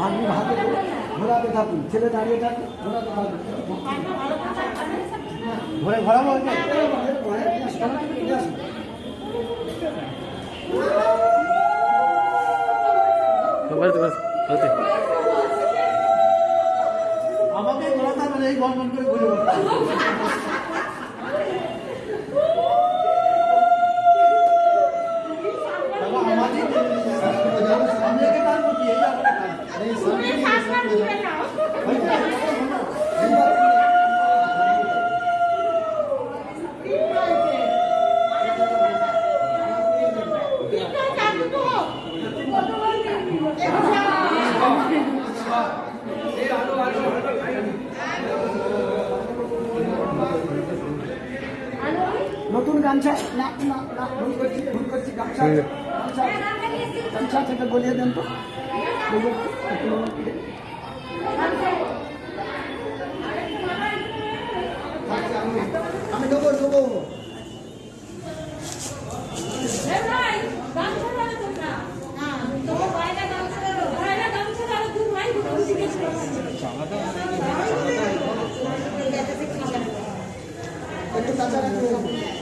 হাঁটুর হাতে করে ঘোরাতে থাকুন ছেলে দাঁড়িয়ে থাকুন ঘোরাতে থাকুন ঘোরে ঘোরাবো ওইটা? বলতে বলতে বলতে আমাকে ঘোরাতে হবে না, এই গন গন করে ঘুরে নতুন গামছা? না না না। ভুল করছি ভুল করছি গামছা। গামছা। থেকে গলিয়ে দেন তো। আমি দেবো দেবো। একটু কাঁচা রাখব